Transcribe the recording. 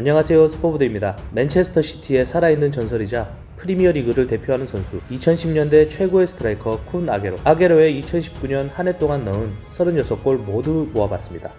안녕하세요 스포브드입니다. 맨체스터 시티의 살아있는 전설이자 프리미어리그를 대표하는 선수 2010년대 최고의 스트라이커 쿤 아게로 아게로의 2019년 한 해 동안 넣은 36골 모두 모아봤습니다.